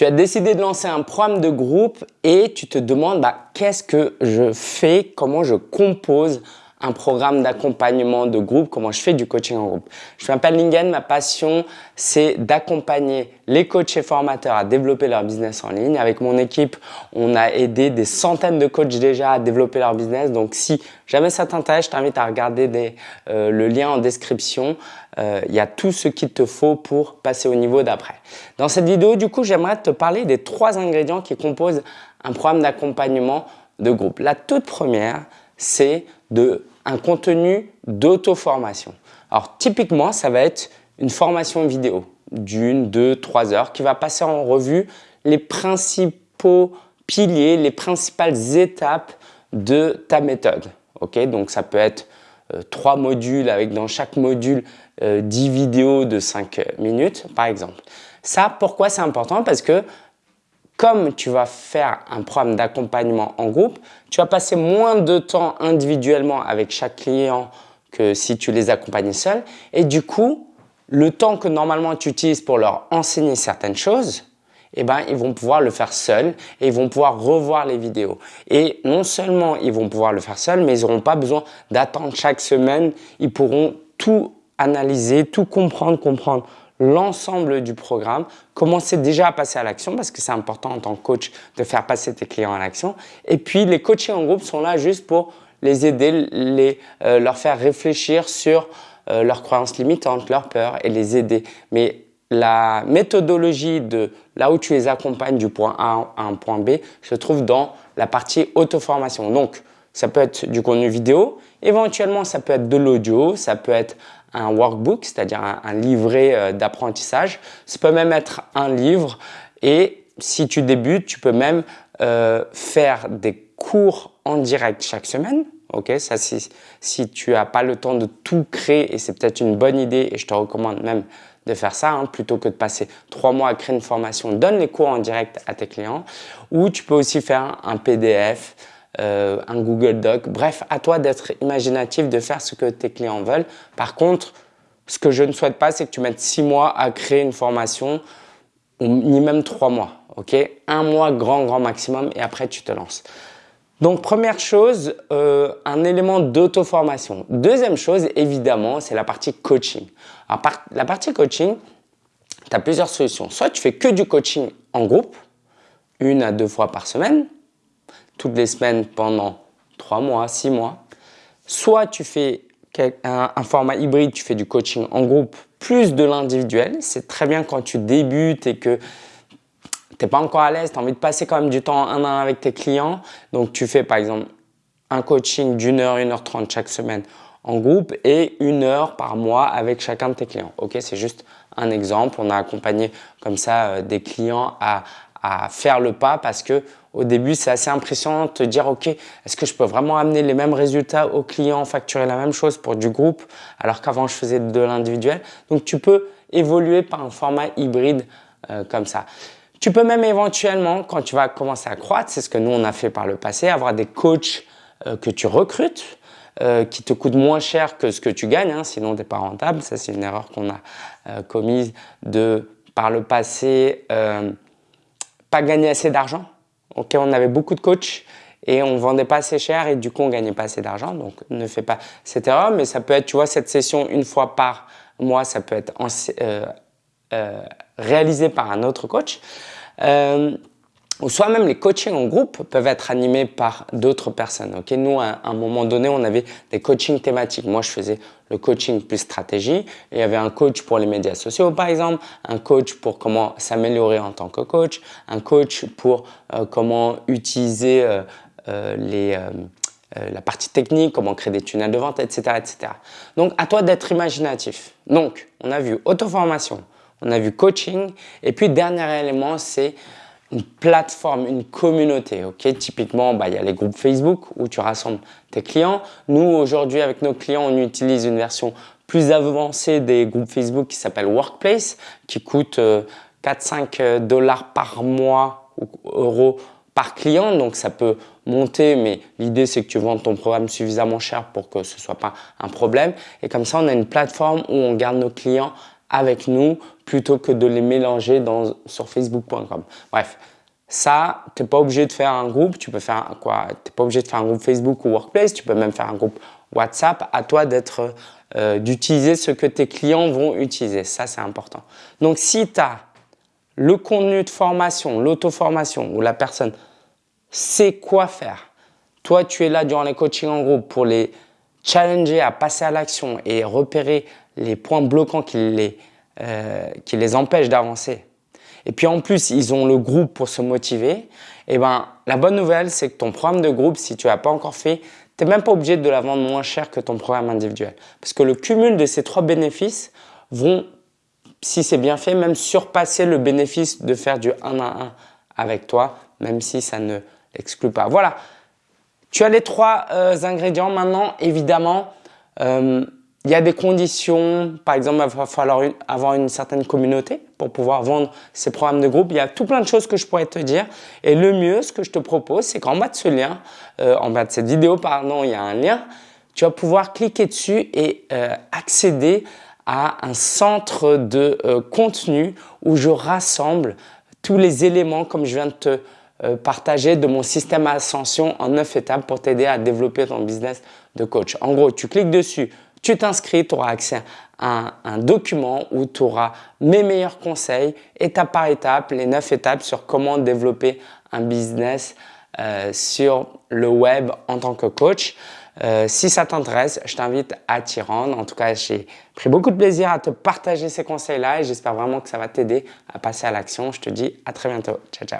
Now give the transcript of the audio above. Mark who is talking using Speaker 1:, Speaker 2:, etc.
Speaker 1: Tu as décidé de lancer un programme de groupe et tu te demandes bah, qu'est-ce que je fais, comment je compose un programme d'accompagnement de groupe, comment je fais du coaching en groupe. Je m'appelle Lingen, ma passion c'est d'accompagner les coachs et formateurs à développer leur business en ligne. Avec mon équipe, on a aidé des centaines de coachs déjà à développer leur business. Donc si jamais ça t'intéresse, je t'invite à regarder euh, le lien en description. Euh, il y a tout ce qu'il te faut pour passer au niveau d'après. Dans cette vidéo, du coup, j'aimerais te parler des trois ingrédients qui composent un programme d'accompagnement de groupe. La toute première, c'est de un contenu d'auto-formation. Alors typiquement, ça va être une formation vidéo d'une, deux, trois heures qui va passer en revue les principaux piliers, les principales étapes de ta méthode. Ok, Donc ça peut être euh, trois modules avec dans chaque module euh, dix 10 vidéos de 5 minutes par exemple. Ça, pourquoi c'est important? Parce que comme tu vas faire un programme d'accompagnement en groupe, tu vas passer moins de temps individuellement avec chaque client que si tu les accompagnais seul. Et du coup, le temps que normalement tu utilises pour leur enseigner certaines choses, eh ben, ils vont pouvoir le faire seuls et ils vont pouvoir revoir les vidéos. Et non seulement ils vont pouvoir le faire seuls, mais ils n'auront pas besoin d'attendre chaque semaine. Ils pourront tout analyser, tout comprendre, comprendre l'ensemble du programme, commencer déjà à passer à l'action parce que c'est important en tant que coach de faire passer tes clients à l'action. Et puis, les coachés en groupe sont là juste pour les aider, les, euh, leur faire réfléchir sur euh, leurs croyances limitantes, leurs peurs et les aider. Mais la méthodologie de là où tu les accompagnes du point A à un point B se trouve dans la partie auto-formation. Donc, ça peut être du contenu vidéo, éventuellement ça peut être de l'audio, ça peut être un workbook, c'est-à-dire un, livret euh, d'apprentissage. Ça peut même être un livre et si tu débutes, tu peux même euh, faire des cours en direct chaque semaine. Ok, ça si, tu n'as pas le temps de tout créer et c'est peut-être une bonne idée et je te recommande même de faire ça hein, plutôt que de passer trois mois à créer une formation. Donne les cours en direct à tes clients ou tu peux aussi faire un PDF, euh, un Google Doc. Bref, à toi d'être imaginatif, de faire ce que tes clients veulent. Par contre, ce que je ne souhaite pas, c'est que tu mettes six mois à créer une formation, ni même trois mois. ok? Un mois grand, grand maximum et après, tu te lances. Donc, première chose, euh, un élément d'auto-formation. Deuxième chose, évidemment, c'est la partie coaching. La partie coaching, tu as plusieurs solutions. Soit tu fais que du coaching en groupe, une à deux fois par semaine, toutes les semaines pendant trois mois, six mois. Soit tu fais un, format hybride, tu fais du coaching en groupe plus de l'individuel. C'est très bien quand tu débutes et que tu n'es pas encore à l'aise, tu as envie de passer quand même du temps un à un avec tes clients. Donc tu fais par exemple un coaching d'une heure, une heure trente chaque semaine en groupe et une heure par mois avec chacun de tes clients. Ok, c'est juste un exemple. On a accompagné comme ça euh, des clients à, à faire le pas parce que au début, c'est assez impressionnant de te dire, OK, est-ce que je peux vraiment amener les mêmes résultats aux clients, facturer la même chose pour du groupe, alors qu'avant, je faisais de l'individuel? Donc, tu peux évoluer par un format hybride euh, comme ça. Tu peux même éventuellement, quand tu vas commencer à croître, c'est ce que nous, on a fait par le passé, avoir des coachs euh, que tu recrutes, euh, qui te coûtent moins cher que ce que tu gagnes, hein, sinon tu n'es pas rentable. Ça, c'est une erreur qu'on a commise de, par le passé, pas gagner assez d'argent. Ok, on avait beaucoup de coachs et on vendait pas assez cher et du coup on gagnait pas assez d'argent. Donc ne fais pas cette erreur, mais ça peut être, tu vois, cette session une fois par mois, ça peut être euh, euh, réalisé par un autre coach. Euh, soit même les coachings en groupe peuvent être animés par d'autres personnes. Ok, Nous, à un moment donné, on avait des coachings thématiques. Moi, je faisais le coaching plus stratégie. il y avait un coach pour les médias sociaux, par exemple, un coach pour comment s'améliorer en tant que coach, un coach pour euh, comment utiliser euh, euh, les, la partie technique, comment créer des tunnels de vente, etc. etc. Donc, à toi d'être imaginatif. Donc, on a vu auto-formation, on a vu coaching. Et puis, dernier élément, c'est une plateforme, une communauté. ok? Typiquement, bah, il y a les groupes Facebook où tu rassembles tes clients. Nous, aujourd'hui, avec nos clients, on utilise une version plus avancée des groupes Facebook qui s'appelle Workplace, qui coûte 4-5 euh, euh, dollars par mois ou euros par client. Donc, ça peut monter, mais l'idée, c'est que tu vendes ton programme suffisamment cher pour que ce soit pas un problème. Et comme ça, on a une plateforme où on garde nos clients avec nous plutôt que de les mélanger dans, sur facebook.com. Bref, ça, tu n'es pas obligé de faire un groupe, tu peux faire quoi Tu n'es pas obligé de faire un groupe Facebook ou Workplace, tu peux même faire un groupe WhatsApp. À toi d'être, euh, d'utiliser ce que tes clients vont utiliser. Ça, c'est important. Donc, si tu as le contenu de formation, l'auto-formation où la personne sait quoi faire, toi, tu es là durant les coachings en groupe pour les challenger à passer à l'action et repérer les points bloquants qui les, euh, qui les empêchent d'avancer. Et puis en plus, ils ont le groupe pour se motiver. Et eh ben, la bonne nouvelle, c'est que ton programme de groupe, si tu l'as pas encore fait, tu n'es même pas obligé de la vendre moins cher que ton programme individuel. Parce que le cumul de ces trois bénéfices vont, si c'est bien fait, même surpasser le bénéfice de faire du 1 à 1 avec toi, même si ça ne l'exclut pas. Voilà, tu as les trois euh, ingrédients maintenant, évidemment. Euh, il y a des conditions, par exemple, il va falloir avoir une certaine communauté pour pouvoir vendre ces programmes de groupe. Il y a tout plein de choses que je pourrais te dire. Et le mieux, ce que je te propose, c'est qu'en bas de ce lien, euh, en bas de cette vidéo, pardon, il y a un lien. Tu vas pouvoir cliquer dessus et euh, accéder à un centre de euh, contenu où je rassemble tous les éléments comme je viens de te partager de mon système Ascension en 9 étapes pour t'aider à développer ton business de coach. En gros, tu cliques dessus, tu t'inscris, tu auras accès à un, document où tu auras mes meilleurs conseils, étape par étape, les 9 étapes sur comment développer un business euh, sur le web en tant que coach. Euh, si ça t'intéresse, je t'invite à t'y rendre. En tout cas, j'ai pris beaucoup de plaisir à te partager ces conseils-là et j'espère vraiment que ça va t'aider à passer à l'action. Je te dis à très bientôt. Ciao, ciao.